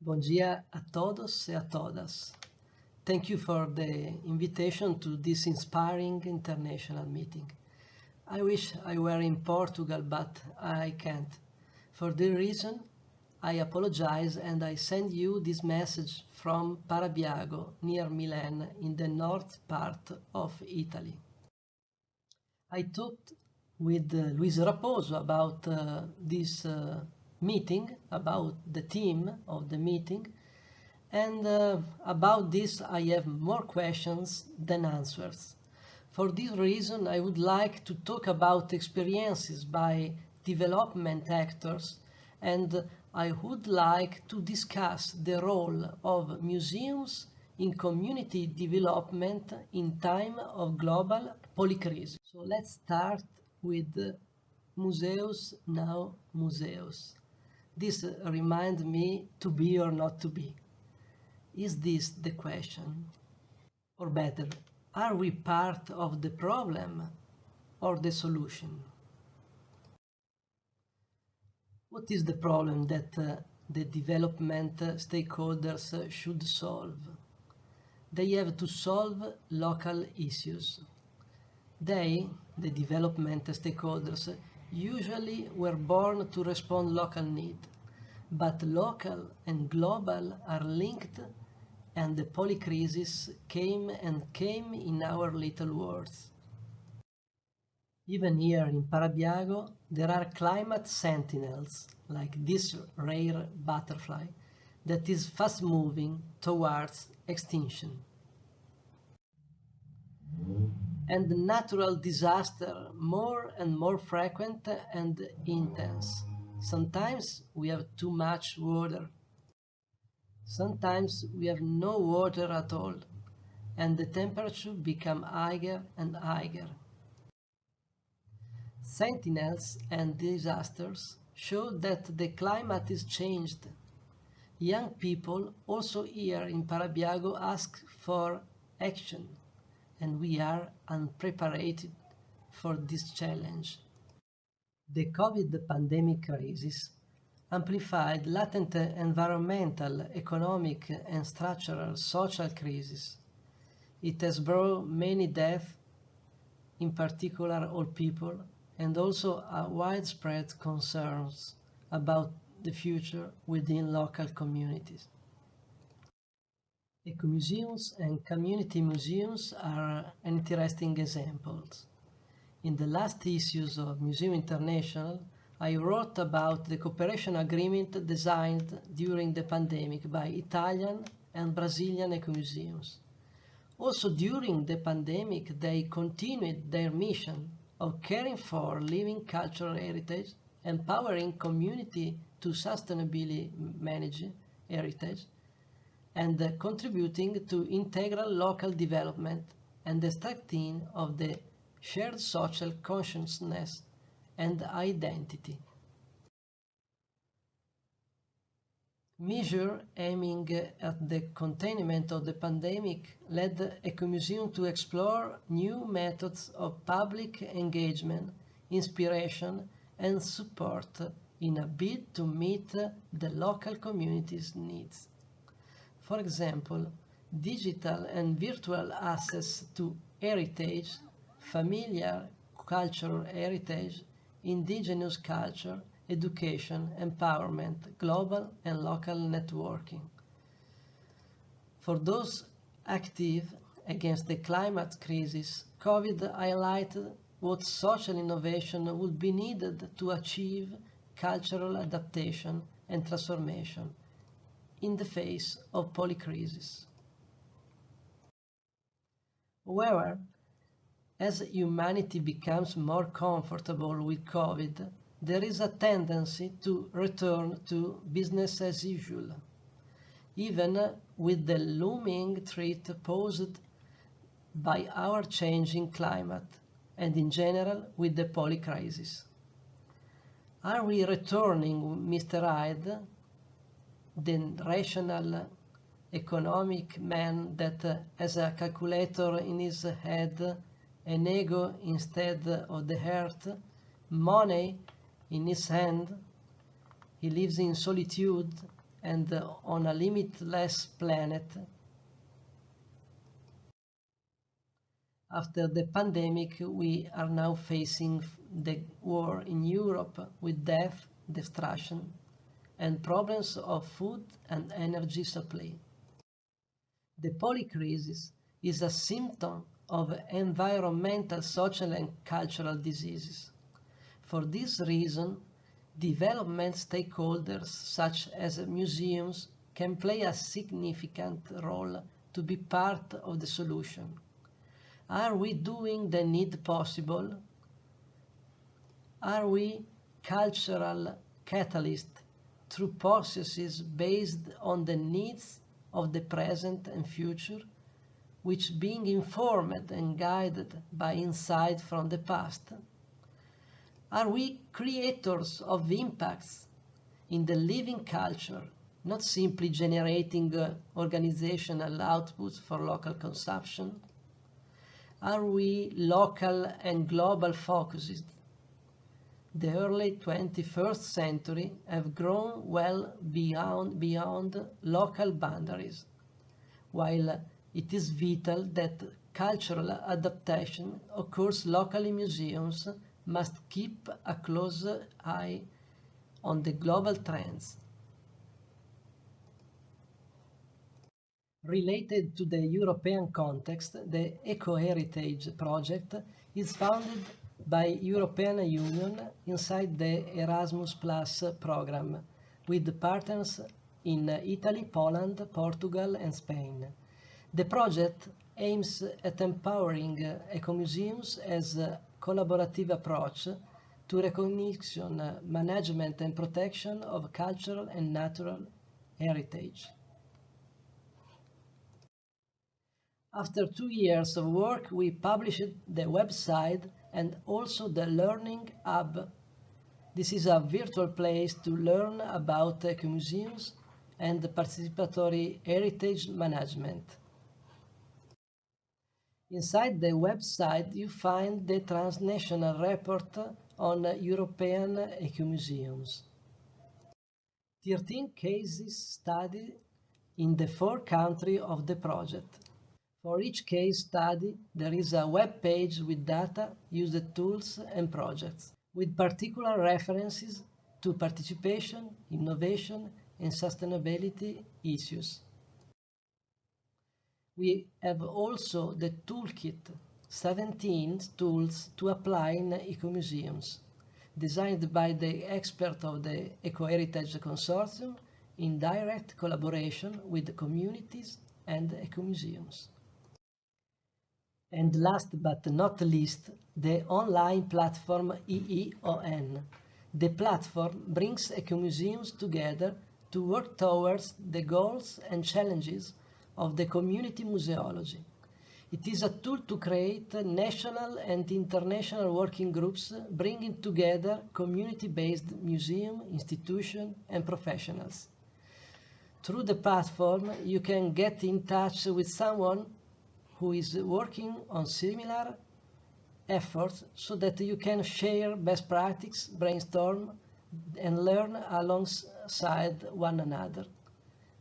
Bom dia a todos e a todas. Thank you for the invitation to this inspiring international meeting. I wish I were in Portugal, but I can't. For this reason, I apologize and I send you this message from Parabiago, near Milan, in the north part of Italy. I talked with uh, Luis Raposo about uh, this uh, meeting, about the theme of the meeting, and uh, about this I have more questions than answers. For this reason, I would like to talk about experiences by development actors and I would like to discuss the role of museums in community development in time of global polycrisis. So let's start with Museus Now Museus. This reminds me to be or not to be. Is this the question? Or better, are we part of the problem or the solution? What is the problem that uh, the development stakeholders should solve? They have to solve local issues. They, the development stakeholders, usually we were born to respond local need, but local and global are linked and the polycrisis came and came in our little worlds. Even here in Parabiago, there are climate sentinels, like this rare butterfly, that is fast moving towards extinction. And natural disaster more and more frequent and intense. Sometimes we have too much water Sometimes we have no water at all, and the temperature become higher and higher. Sentinels and disasters show that the climate is changed. Young people also here in Parabiago ask for action, and we are unprepared for this challenge. The COVID pandemic crisis amplified latent environmental, economic and structural social crises. It has brought many deaths, in particular old people, and also widespread concerns about the future within local communities. Ecomuseums and community museums are interesting examples. In the last issues of Museum International, I wrote about the cooperation agreement designed during the pandemic by Italian and Brazilian ecomuseums. Also during the pandemic, they continued their mission of caring for living cultural heritage, empowering community to sustainably manage heritage, and contributing to integral local development and the strengthening of the shared social consciousness and identity. Measure aiming at the containment of the pandemic led Ecomuseum to explore new methods of public engagement, inspiration and support in a bid to meet the local community's needs. For example, digital and virtual access to heritage, familiar cultural heritage indigenous culture, education, empowerment, global and local networking. For those active against the climate crisis, COVID highlighted what social innovation would be needed to achieve cultural adaptation and transformation in the face of polycrisis. However, as humanity becomes more comfortable with COVID, there is a tendency to return to business as usual, even with the looming threat posed by our changing climate and in general with the polycrisis. Are we returning, Mr. Hyde, the rational economic man that has a calculator in his head an ego instead of the heart, money in his hand. He lives in solitude and on a limitless planet. After the pandemic, we are now facing the war in Europe with death, destruction, and problems of food and energy supply. The polycrisis is a symptom of environmental, social and cultural diseases. For this reason, development stakeholders such as museums can play a significant role to be part of the solution. Are we doing the need possible? Are we cultural catalysts through processes based on the needs of the present and future, which being informed and guided by insight from the past? Are we creators of impacts in the living culture, not simply generating uh, organizational outputs for local consumption? Are we local and global focused the early 21st century have grown well beyond, beyond local boundaries, while it is vital that cultural adaptation occurs locally museums must keep a close eye on the global trends. Related to the European context, the Eco-Heritage project is founded by European Union inside the Erasmus Plus program with partners in Italy, Poland, Portugal and Spain. The project aims at empowering ecomuseums as a collaborative approach to recognition, management and protection of cultural and natural heritage. After two years of work, we published the website and also the Learning Hub. This is a virtual place to learn about museums and participatory heritage management. Inside the website you find the transnational report on European ecomuseums. 13 cases studied in the four countries of the project. For each case study, there is a web page with data, used tools and projects, with particular references to participation, innovation and sustainability issues. We have also the toolkit, 17 tools to apply in ecomuseums, designed by the expert of the Eco-Heritage Consortium in direct collaboration with the communities and ecomuseums. And last but not least, the online platform EEON. The platform brings ecomuseums together to work towards the goals and challenges of the community museology. It is a tool to create national and international working groups bringing together community-based museum, institutions and professionals. Through the platform, you can get in touch with someone who is working on similar efforts so that you can share best practices, brainstorm, and learn alongside one another.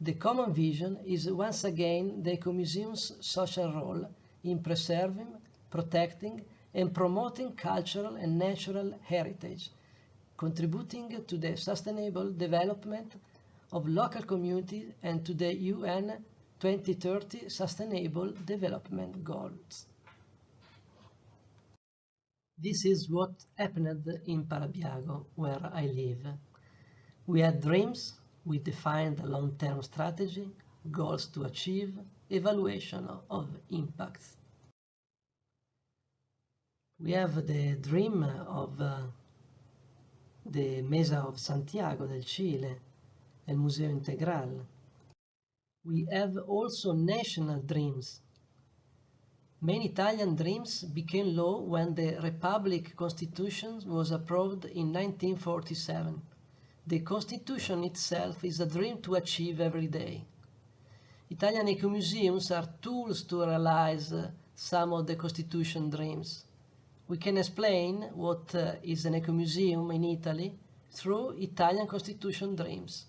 The common vision is once again the Ecomuseum's social role in preserving, protecting, and promoting cultural and natural heritage, contributing to the sustainable development of local communities and to the UN 2030 Sustainable Development Goals. This is what happened in Parabiago, where I live. We had dreams, we defined a long-term strategy, goals to achieve, evaluation of impacts. We have the dream of uh, the Mesa of Santiago del Chile, el Museo Integral, we have also national dreams. Many Italian dreams became law when the Republic Constitution was approved in 1947. The Constitution itself is a dream to achieve every day. Italian ecomuseums are tools to realize uh, some of the Constitution dreams. We can explain what uh, is an ecomuseum in Italy through Italian Constitution dreams.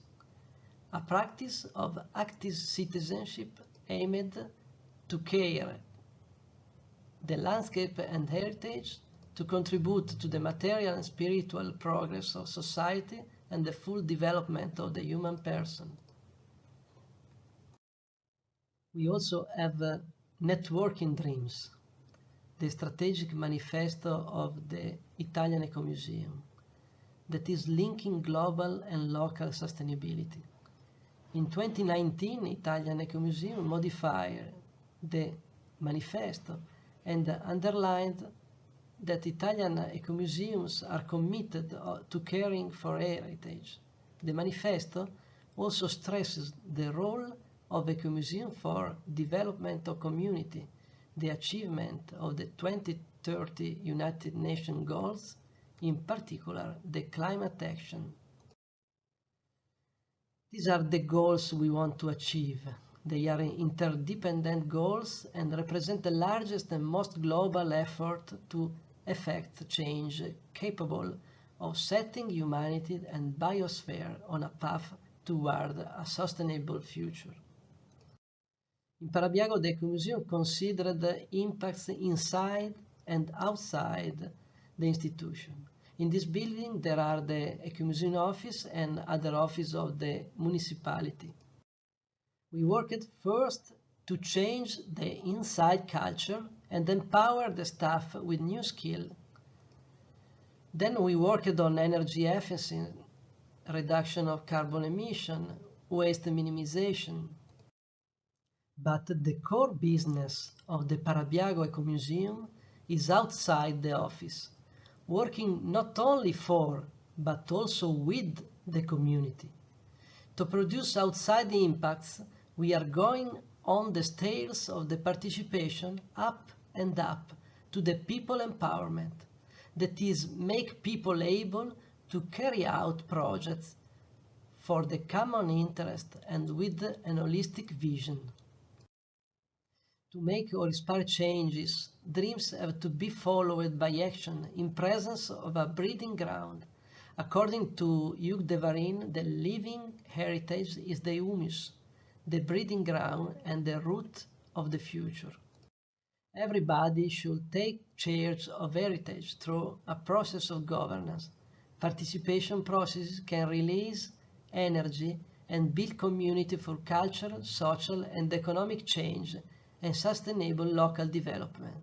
A practice of active citizenship aimed to care the landscape and heritage, to contribute to the material and spiritual progress of society and the full development of the human person. We also have uh, networking dreams, the strategic manifesto of the Italian Eco Museum that is linking global and local sustainability. In 2019, Italian Eco Museum modified the manifesto and underlined that Italian eco museums are committed uh, to caring for heritage. The manifesto also stresses the role of ecomuseum for development of community, the achievement of the 2030 United Nations goals, in particular the climate action. These are the goals we want to achieve. They are interdependent goals and represent the largest and most global effort to effect change capable of setting humanity and biosphere on a path toward a sustainable future. In Parabiago, the Ecomuseum considered the impacts inside and outside the institution. In this building, there are the Ecomuseum office and other offices of the municipality. We worked first to change the inside culture and empower the staff with new skill. Then we worked on energy efficiency, reduction of carbon emission, waste minimization. But the core business of the Parabiago Eco Museum is outside the office, working not only for, but also with the community. To produce outside the impacts, we are going on the stairs of the participation up and up to the people empowerment that is make people able to carry out projects for the common interest and with an holistic vision. To make or inspire changes, dreams have to be followed by action in presence of a breeding ground. According to Hugues de Varine, the living heritage is the humus, the breeding ground and the root of the future. Everybody should take charge of heritage through a process of governance. Participation processes can release energy and build community for cultural, social and economic change and sustainable local development.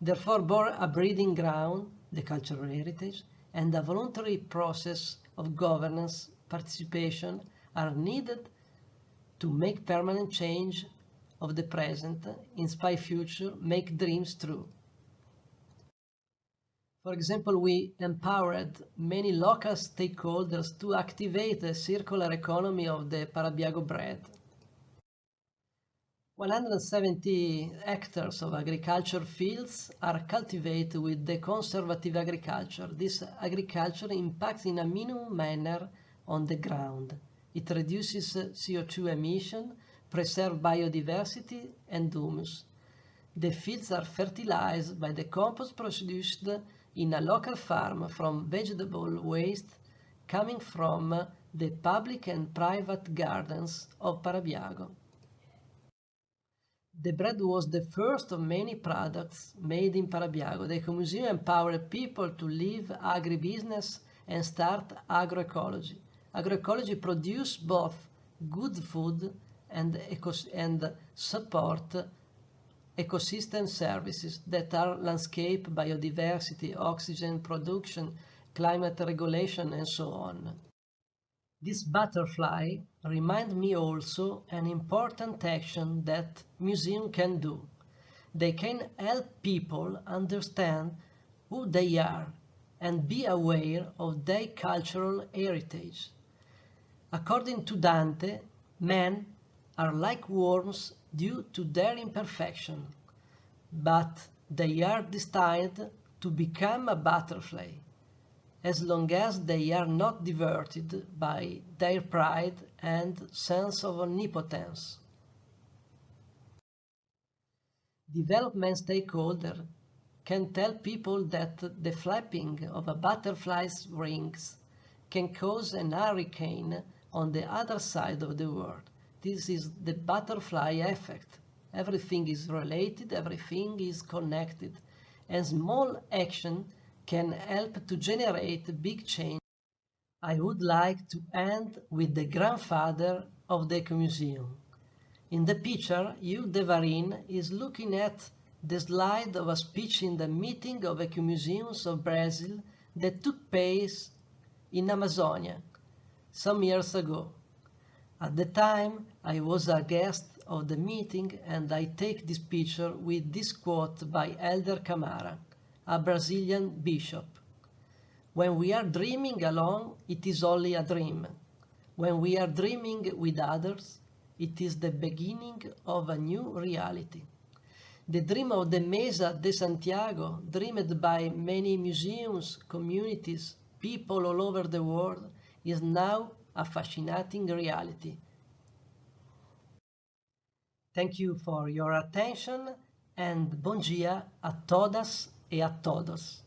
Therefore, both a breeding ground, the cultural heritage, and a voluntary process of governance participation are needed to make permanent change of the present, inspire future, make dreams true. For example, we empowered many local stakeholders to activate the circular economy of the Parabiago bread. 170 hectares of agriculture fields are cultivated with the conservative agriculture. This agriculture impacts in a minimum manner on the ground. It reduces CO2 emission, preserves biodiversity and humus. The fields are fertilized by the compost produced in a local farm from vegetable waste coming from the public and private gardens of Parabiago. The bread was the first of many products made in Parabiago. The Ecomuseum empowered people to leave agribusiness and start agroecology agroecology produce both good food and, and support ecosystem services that are landscape, biodiversity, oxygen production, climate regulation, and so on. This butterfly reminds me also an important action that museum can do. They can help people understand who they are and be aware of their cultural heritage. According to Dante, men are like worms due to their imperfection, but they are destined to become a butterfly, as long as they are not diverted by their pride and sense of omnipotence. Development stakeholder can tell people that the flapping of a butterfly's wings can cause an hurricane on the other side of the world. This is the butterfly effect. Everything is related, everything is connected, and small action can help to generate big change. I would like to end with the grandfather of the Ecomuseum. In the picture, Hugues de Varine is looking at the slide of a speech in the meeting of Ecomuseums of Brazil that took place in Amazonia some years ago. At the time, I was a guest of the meeting and I take this picture with this quote by Helder Camara, a Brazilian bishop. When we are dreaming alone, it is only a dream. When we are dreaming with others, it is the beginning of a new reality. The dream of the Mesa de Santiago, dreamed by many museums, communities, people all over the world, is now a fascinating reality. Thank you for your attention and bom dia a todas e a todos.